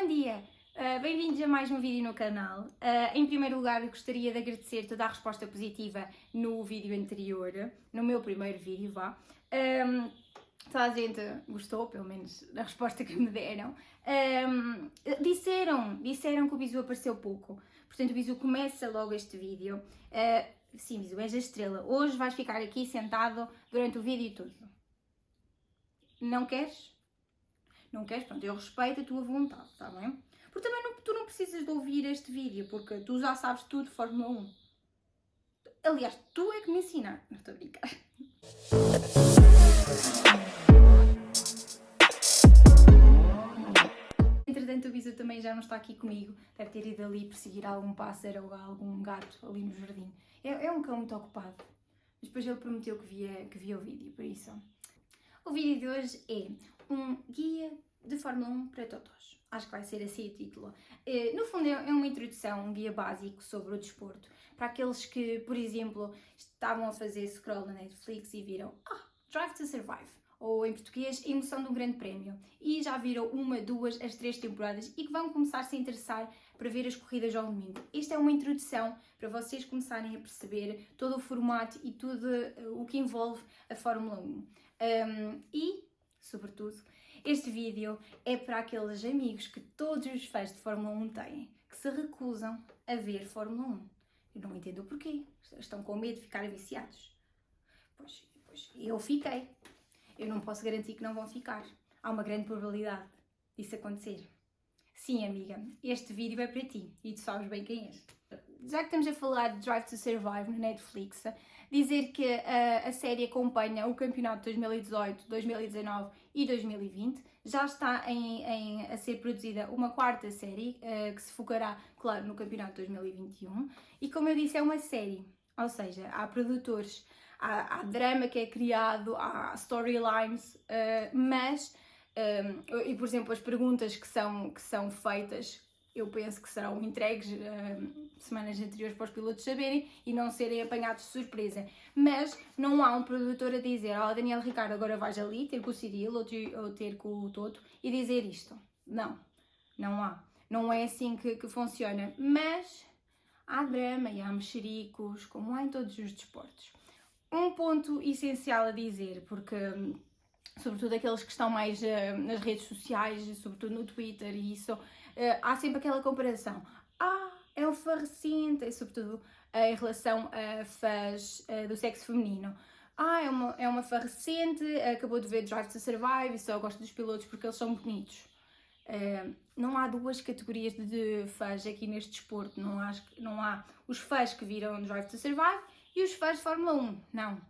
Bom dia! Uh, Bem-vindos a mais um vídeo no canal. Uh, em primeiro lugar, gostaria de agradecer toda a resposta positiva no vídeo anterior, no meu primeiro vídeo, vá. Um, toda a gente gostou, pelo menos, da resposta que me deram. Um, disseram, disseram que o Bisu apareceu pouco. Portanto, o Bisu começa logo este vídeo. Uh, sim, Bisu, és a estrela. Hoje vais ficar aqui sentado durante o vídeo todo. Não queres? Não queres? Pronto, eu respeito a tua vontade, está bem? Porque também não, tu não precisas de ouvir este vídeo, porque tu já sabes tudo de Fórmula 1. Aliás, tu é que me ensinaste. Não estou a brincar. Entretanto, o Bisu também já não está aqui comigo. Deve ter ido ali perseguir algum pássaro ou algum gato ali no jardim. É, é um cão muito ocupado. Mas depois ele prometeu que via, que via o vídeo, por isso. O vídeo de hoje é um guia de Fórmula 1 para totós. Acho que vai ser assim o título. Eh, no fundo, é uma introdução, um guia básico sobre o desporto. Para aqueles que, por exemplo, estavam a fazer scroll na Netflix e viram Ah, Drive to Survive. Ou em português, Emoção de um Grande Prémio. E já viram uma, duas, as três temporadas e que vão começar a se interessar para ver as corridas ao domingo. Esta é uma introdução para vocês começarem a perceber todo o formato e tudo eh, o que envolve a Fórmula 1. Um, e, sobretudo, este vídeo é para aqueles amigos que todos os fãs de Fórmula 1 têm, que se recusam a ver Fórmula 1. Eu não entendo o porquê. Estão com medo de ficarem viciados. Pois, pois eu fiquei. Eu não posso garantir que não vão ficar. Há uma grande probabilidade disso acontecer. Sim, amiga, este vídeo é para ti e tu sabes bem quem és. Já que estamos a falar de Drive to Survive na Netflix, dizer que a, a série acompanha o campeonato de 2018, 2019 e 2020. Já está em, em, a ser produzida uma quarta série, uh, que se focará, claro, no campeonato de 2021. E como eu disse, é uma série, ou seja, há produtores, há, há drama que é criado, há storylines, uh, mas, um, eh, e por exemplo, as perguntas que são, que são feitas eu penso que serão entregues uh, semanas anteriores para os pilotos saberem e não serem apanhados de surpresa. Mas não há um produtor a dizer, ó oh, Daniel Ricardo, agora vais ali ter com o Cirilo ou ter, ou ter com o Toto e dizer isto. Não, não há. Não é assim que, que funciona. Mas há drama e há mexericos, como há em todos os desportos. Um ponto essencial a dizer, porque sobretudo aqueles que estão mais uh, nas redes sociais, sobretudo no Twitter e isso, há sempre aquela comparação. Ah, é um fã recente, e sobretudo uh, em relação a fãs do sexo feminino. Ah, é uma, é uma fã recente, acabou de ver Drive to Survive e só gosta dos pilotos porque eles são bonitos. não há duas categorias de fãs aqui neste desporto. Não há, não há os fãs que viram Drive to Survive e os fãs de Fórmula 1. Não.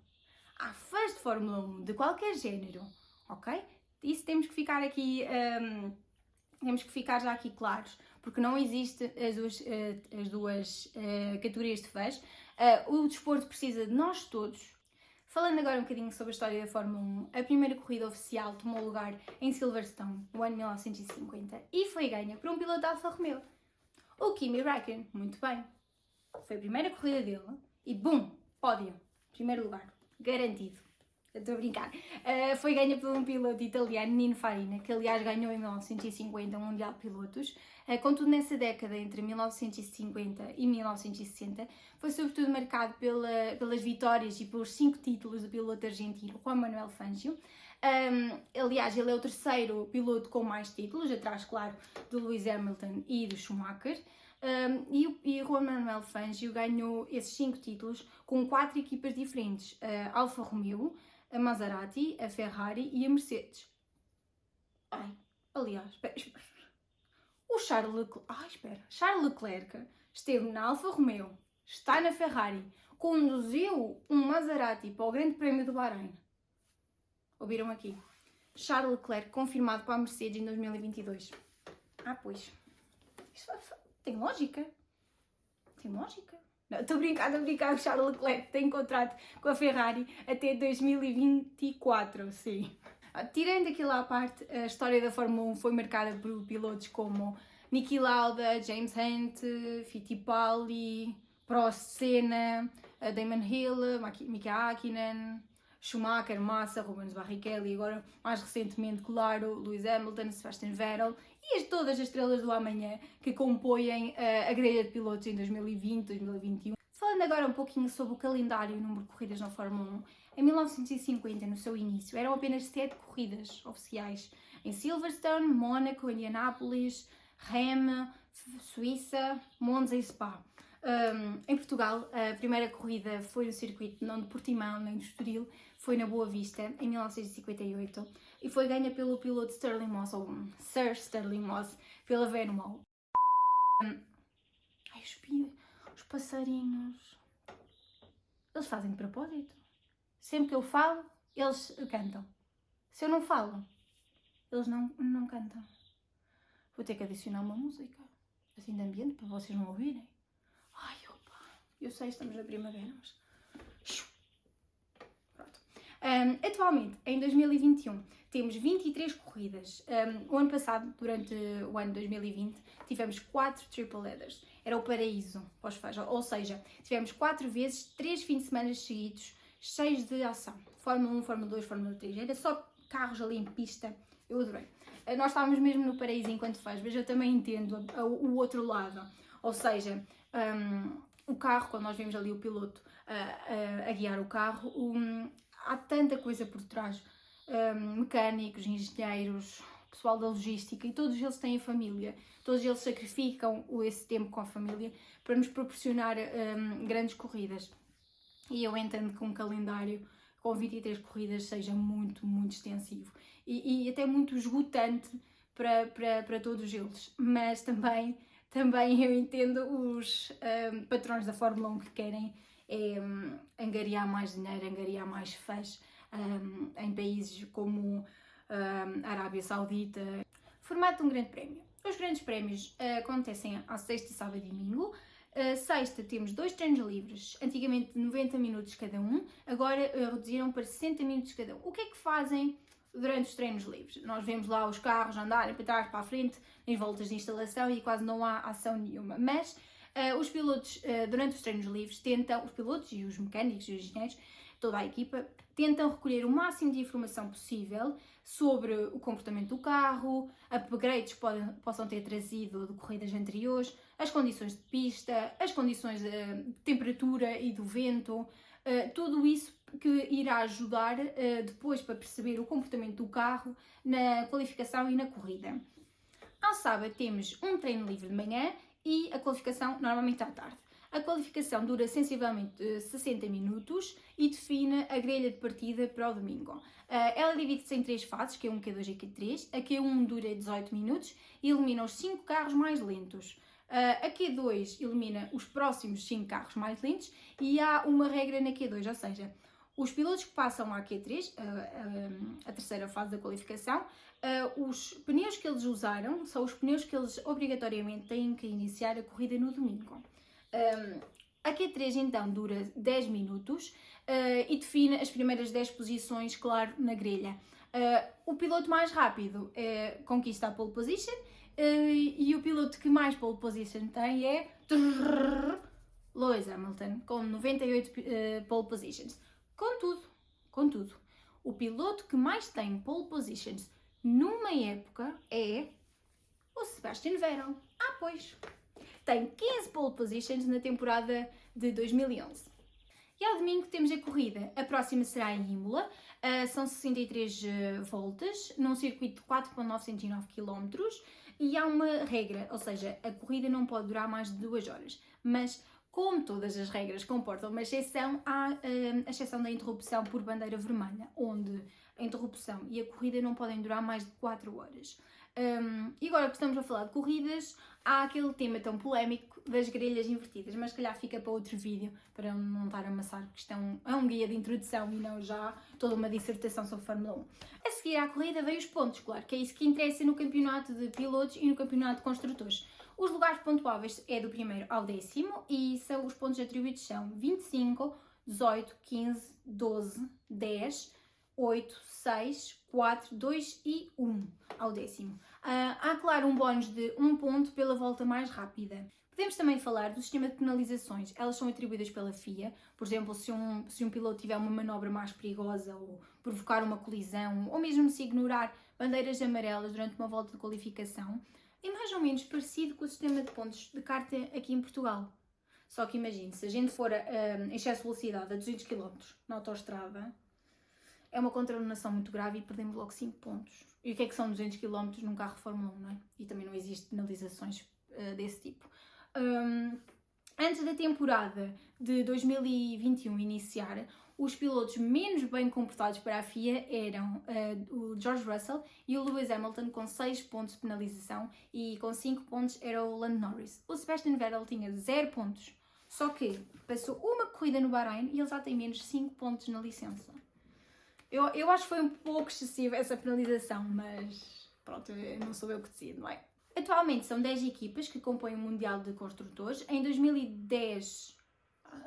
Há fãs de Fórmula 1 de qualquer género ok? Isso temos que ficar aqui, um, temos que ficar já aqui claros, porque não existe as duas, uh, as duas uh, categorias de fãs. Uh, o desporto precisa de nós todos. Falando agora um bocadinho sobre a história da Fórmula 1, a primeira corrida oficial tomou lugar em Silverstone, no ano 1950, e foi ganha por um piloto da Alfa Romeo, o Kimi Räikkönen. Muito bem. Foi a primeira corrida dele e, bum, pódio. Primeiro lugar. Garantido. Estou a brincar. Uh, foi ganha por um piloto italiano, Nino Farina, que aliás ganhou em 1950 o Mundial de Pilotos. Uh, contudo, nessa década, entre 1950 e 1960, foi sobretudo marcado pela, pelas vitórias e pelos cinco títulos do piloto argentino Juan Manuel Fangio. Um, aliás, ele é o terceiro piloto com mais títulos, atrás, claro, do Lewis Hamilton e do Schumacher. Um, e, e Juan Manuel Fangio ganhou esses cinco títulos com quatro equipas diferentes: uh, Alfa Romeo, a Maserati, a Ferrari e a Mercedes. Ai, aliás, espera. O Charles Leclerc, ai, espera, Charles Leclerc esteve na Alfa Romeo, está na Ferrari, conduziu um Maserati para o Grande Prémio do Bahrein. Ouviram aqui? Charles Leclerc confirmado para a Mercedes em 2022. Ah, pois. Isto tem lógica. Tem lógica. Estou a brincar, estou a brincar, o Charles Leclerc tem contrato com a Ferrari até 2024, sim. Ah, tirando aquilo à parte, a história da Fórmula 1 foi marcada por pilotos como Niki Lauda, James Hunt, Fittipaldi, Prost Senna, Damon Hill, Mika Hakkinen, Schumacher, Massa, Rubens Barrichello e agora mais recentemente, claro, Lewis Hamilton, Sebastian Vettel e as, todas as estrelas do amanhã que compõem uh, a grelha de pilotos em 2020, 2021. Falando agora um pouquinho sobre o calendário e o número de corridas na Fórmula 1, em 1950, no seu início, eram apenas sete corridas oficiais em Silverstone, Mónaco, Indianápolis, Reme, Suíça, Monza e Spa. Um, em Portugal, a primeira corrida foi no circuito não de Portimão nem de Estoril, foi na Boa Vista, em 1958, e foi ganha pelo piloto Sterling Moss, ou Sir Sterling Moss, pela Venomol. Um, ai, os, os passarinhos, eles fazem de propósito. Sempre que eu falo, eles cantam. Se eu não falo, eles não, não cantam. Vou ter que adicionar uma música, assim de ambiente, para vocês não ouvirem. Ai, opa, eu sei, estamos na primavera, mas... Um, atualmente, em 2021, temos 23 corridas. Um, o ano passado, durante o ano 2020, tivemos 4 triple headers. Era o paraíso. Ou seja, tivemos 4 vezes, 3 fins de semana seguidos, cheios de ação. Fórmula 1, Fórmula 2, Fórmula 3. Era só carros ali em pista. Eu adorei. Uh, nós estávamos mesmo no paraíso enquanto faz, mas eu também entendo o outro lado. Ou seja, um, o carro, quando nós vemos ali o piloto uh, uh, a guiar o carro, um, há tanta coisa por trás. Um, mecânicos, engenheiros, pessoal da logística e todos eles têm família, todos eles sacrificam esse tempo com a família para nos proporcionar um, grandes corridas. E eu entendo que um calendário com 23 corridas seja muito, muito extensivo e, e até muito esgotante para, para, para todos eles, mas também também eu entendo os um, patrões da Fórmula 1 que querem é, um, angariar mais dinheiro, angariar mais fãs um, em países como a Arábia Saudita. Formato de um grande prémio. Os grandes prémios uh, acontecem à sexta, sábado e domingo. Uh, sexta temos dois treinos livres, antigamente 90 minutos cada um, agora uh, reduziram para 60 minutos cada um. O que é que fazem durante os treinos livres. Nós vemos lá os carros andarem para trás, para a frente, em voltas de instalação e quase não há ação nenhuma. Mas uh, os pilotos, uh, durante os treinos livres, tentam, os pilotos e os mecânicos e os engenheiros, toda a equipa, tentam recolher o máximo de informação possível sobre o comportamento do carro, upgrades que podem, possam ter trazido de corridas anteriores, as condições de pista, as condições de temperatura e do vento, uh, tudo isso que irá ajudar depois para perceber o comportamento do carro na qualificação e na corrida. Ao sábado temos um treino livre de manhã e a qualificação normalmente à tarde. A qualificação dura sensivelmente 60 eh, minutos e define a grelha de partida para o domingo. Uh, ela divide-se em três fases, Q1, Q2 e Q3. A Q1 dura 18 minutos e elimina os 5 carros mais lentos. Uh, a Q2 elimina os próximos 5 carros mais lentos e há uma regra na Q2, ou seja, os pilotos que passam à Q3, a, a, a terceira fase da qualificação, os pneus que eles usaram são os pneus que eles obrigatoriamente têm que iniciar a corrida no domingo. a Q3 então dura 10 minutos e define as primeiras 10 posições, claro, na grelha. o piloto mais rápido conquista a pole position e o piloto que mais pole position tem é Lewis Hamilton, com 98 pole positions. Contudo, contudo, o piloto que mais tem pole positions numa época é o Sebastian Vettel. Ah, pois! Tem 15 pole positions na temporada de 2011. E ao domingo temos a corrida. A próxima será em Imola, uh, são 63 uh, voltas, num circuito de 4,909 km e há uma regra, ou seja, a corrida não pode durar mais de 2 horas. Mas como todas as regras comportam uma exceção, há uh, a exceção da interrupção por bandeira vermelha, onde a interrupção e a corrida não podem durar mais de 4 horas. Um, e agora que estamos a falar de corridas, há aquele tema tão polémico das grelhas invertidas, mas calhar fica para outro vídeo, para não estar a amassar, porque isto é um, é um guia de introdução e não já toda uma dissertação sobre Fórmula 1. A seguir à corrida veio os pontos, claro, que é isso que interessa no campeonato de pilotos e no campeonato de construtores. Os lugares pontuáveis é do primeiro ao décimo e são os pontos atribuídos são 25, 18, 15, 12, 10, 8, 6, 4, 2 e 1 ao décimo. Uh, há, claro, um bónus de 1 ponto pela volta mais rápida. Podemos também falar do sistema de penalizações. Elas são atribuídas pela FIA. Por exemplo, se um, se um piloto tiver uma manobra mais perigosa ou provocar uma colisão, ou mesmo se ignorar bandeiras amarelas durante uma volta de qualificação, é mais ou menos parecido com o sistema de pontos de carta aqui em Portugal. Só que imagine, se a gente for a, excesso de velocidade a 200 km na autostrada, é uma contaminação muito grave e perdemos logo 5 pontos. E o que é que são 200 km num carro Fórmula 1, não é? E também não existe penalizações uh, desse tipo. Um, antes da temporada de 2021 iniciar, os pilotos menos bem comportados para a FIA eram uh, o George Russell e o Lewis Hamilton com 6 pontos de penalização e com 5 pontos era o Lando Norris. O Sebastian Vettel tinha 0 pontos, só que passou uma corrida no Bahrein e ele já tem menos 5 pontos na licença. Eu, eu acho que foi um pouco excessiva essa penalização, mas pronto, não sou eu que decido, não é? Atualmente são 10 equipas que compõem o Mundial de Construtores. Em 2010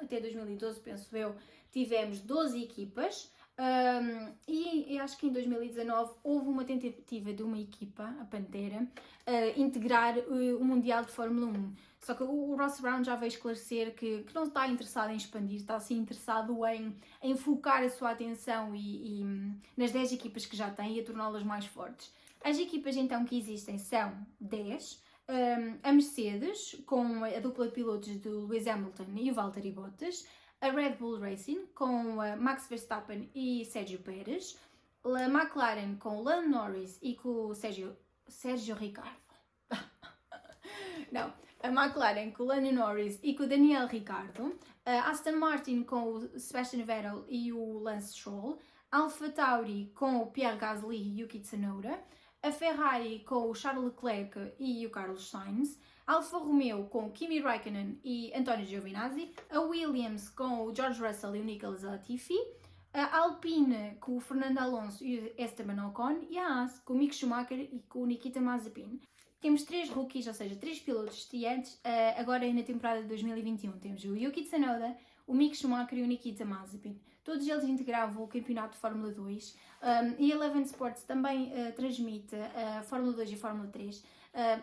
até 2012, penso eu, tivemos 12 equipas. Um, e acho que em 2019 houve uma tentativa de uma equipa, a Pantera, uh, integrar uh, o Mundial de Fórmula 1. Só que o Ross Brown já veio esclarecer que, que não está interessado em expandir, está sim interessado em, em focar a sua atenção e, e nas 10 equipas que já tem e a torná-las mais fortes. As equipas então que existem são 10. Um, a Mercedes, com a dupla de pilotos do Lewis Hamilton e o Valtteri Bottas, a Red Bull Racing com Max Verstappen e Sérgio Pérez, a McLaren com Lando Norris e com o Sérgio, Sérgio Ricardo. Não, a McLaren com o Lando Norris e com o Daniel Ricardo, a Aston Martin com o Sebastian Vettel e o Lance Stroll, Alfa Tauri com o Pierre Gasly e Yuki Tsunoda, a Ferrari com o Charles Leclerc e o Carlos Sainz, Alfa Romeo com Kimi Raikkonen e António Giovinazzi, a Williams com o George Russell e o Nicolas Latifi, a Alpine com o Fernando Alonso e o Esteban Ocon e a Haas com o Mick Schumacher e com o Nikita Mazepin. Temos três rookies, ou seja, três pilotos estreantes, uh, agora na temporada de 2021. Temos o Yuki Tsunoda, o Mick Schumacher e o Nikita Mazepin. Todos eles integravam o campeonato de Fórmula 2 um, e a Eleven Sports também uh, transmite a uh, Fórmula 2 e a Fórmula 3. Uh,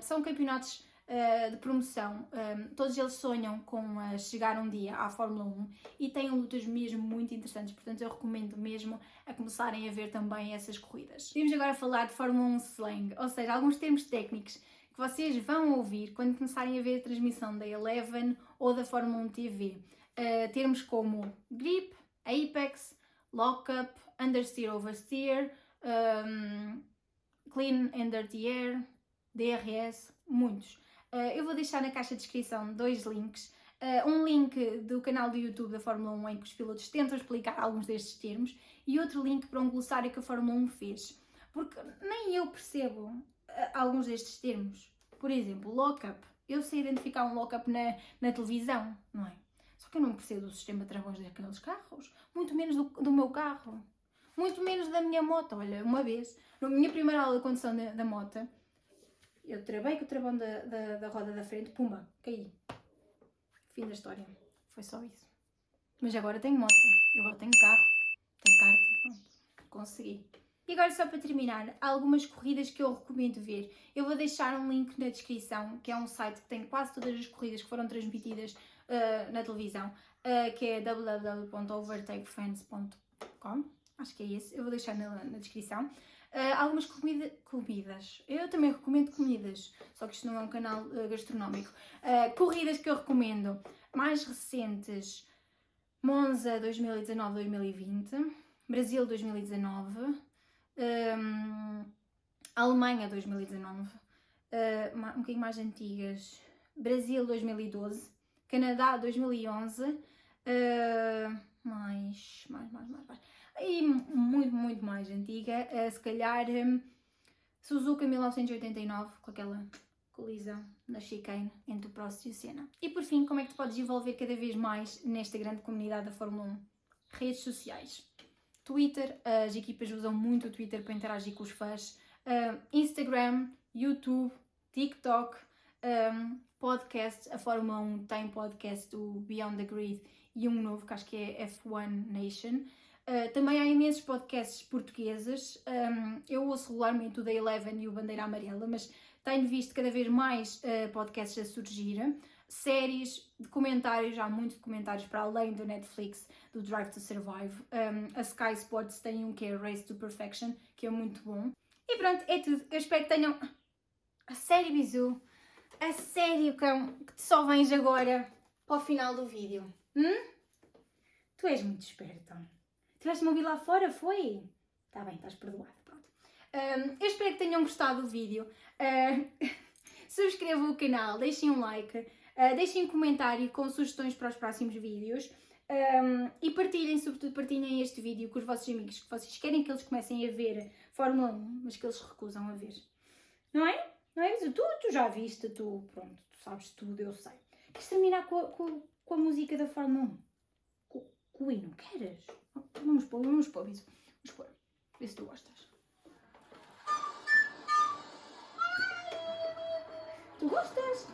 são campeonatos uh, de promoção. Um, todos eles sonham com uh, chegar um dia à Fórmula 1 e têm lutas mesmo muito interessantes, portanto eu recomendo mesmo a começarem a ver também essas corridas. Vamos agora falar de Fórmula 1 slang, ou seja, alguns termos técnicos que vocês vão ouvir quando começarem a ver a transmissão da Eleven ou da Fórmula 1 TV. Uh, termos como grip, apex, lockup, understeer, oversteer, um, clean and dirty air, DRS, muitos. Uh, eu vou deixar na caixa de descrição dois links. Uh, um link do canal do YouTube da Fórmula 1 em que os pilotos tentam explicar alguns destes termos e outro link para um glossário que a Fórmula 1 fez. Porque nem eu percebo uh, alguns destes termos. Por exemplo, lockup. Eu sei identificar um lockup na, na televisão, não é? Só que eu não percebo do sistema de travões daqueles carros, muito menos do, do meu carro, muito menos da minha moto. Olha, uma vez, na minha primeira aula de condução da, da moto, eu travei com o travão da, da, da roda da frente, pumba, caí. Fim da história. Foi só isso. Mas agora tenho moto, agora tenho carro, tenho carta, pronto, consegui. E agora só para terminar, há algumas corridas que eu recomendo ver. Eu vou deixar um link na descrição, que é um site que tem quase todas as corridas que foram transmitidas uh, na televisão, uh, que é www.overtakefans.com. Acho que é esse, eu vou deixar na, na descrição. Uh, algumas comida, comidas. Eu também recomendo comidas, só que isto não é um canal uh, gastronómico. Uh, corridas que eu recomendo. Mais recentes: Monza 2019-2020, Brasil 2019, um, Alemanha 2019, um bocadinho mais antigas, Brasil 2012, Canadá 2011, mais, mais, mais, mais, mais e muito, muito mais antiga, uh, se calhar um, Suzuka 1989, com aquela colisão na chicane entre o Prost e o Senna. E por fim, como é que tu podes envolver cada vez mais nesta grande comunidade da Fórmula 1? Redes sociais. Twitter, as equipas usam muito o Twitter para interagir com os fãs. Uh, Instagram, YouTube, TikTok, um, podcast. A Fórmula 1 tem podcast do Beyond the Grid e um novo que acho que é F1 Nation. Uh, também há imensos podcasts portugueses. Um, eu ouço regularmente o da Eleven e o Bandeira Amarela, mas tenho visto cada vez mais uh, podcasts a surgir. Séries, documentários, há muitos documentários para além do Netflix, do Drive to Survive. Um, a Sky Sports tem um que é Race to Perfection, que é muito bom. E pronto, é tudo. Eu espero que tenham A sério, Bisu? A sério, cão, que te só vens agora para o final do vídeo? Hum? Tu és muito esperta. Tiveste-me ouvir lá fora, foi? Está bem, estás perdoado, pronto. Um, eu espero que tenham gostado do vídeo. Uh, subscrevam o canal, deixem um like, uh, deixem um comentário com sugestões para os próximos vídeos. Um, e partilhem, sobretudo partilhem este vídeo com os vossos amigos que vocês querem que eles comecem a ver Fórmula 1, mas que eles recusam a ver. Não é? Não é? Tu, tu já viste, tu, pronto, tu sabes tudo, eu sei. Queres terminar com a, com, com a música da Fórmula 1? Com, com o hino, queres? Vamos pôr, vamos pôr isso. Vamos pôr. Vê se tu gostas. Tu gostas?